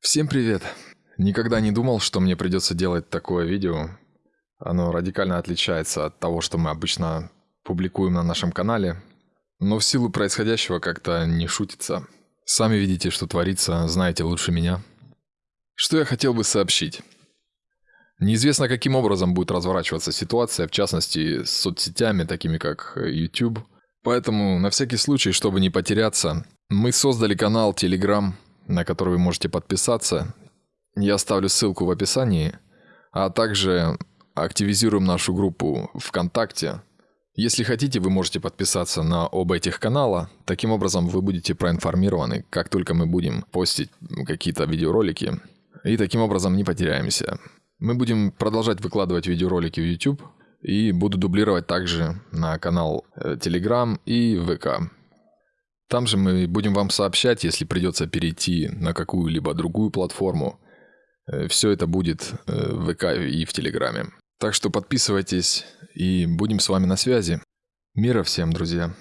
Всем привет! Никогда не думал, что мне придется делать такое видео. Оно радикально отличается от того, что мы обычно публикуем на нашем канале. Но в силу происходящего как-то не шутится. Сами видите, что творится, знаете лучше меня. Что я хотел бы сообщить. Неизвестно, каким образом будет разворачиваться ситуация, в частности, с соцсетями, такими как YouTube. Поэтому, на всякий случай, чтобы не потеряться, мы создали канал Telegram, на который вы можете подписаться. Я оставлю ссылку в описании, а также активизируем нашу группу ВКонтакте. Если хотите, вы можете подписаться на оба этих канала. Таким образом, вы будете проинформированы, как только мы будем постить какие-то видеоролики. И таким образом не потеряемся. Мы будем продолжать выкладывать видеоролики в YouTube и буду дублировать также на канал э, Telegram и ВК. Там же мы будем вам сообщать, если придется перейти на какую-либо другую платформу. Э, Все это будет э, в ВК и в Телеграме. Так что подписывайтесь и будем с вами на связи. Мира всем, друзья!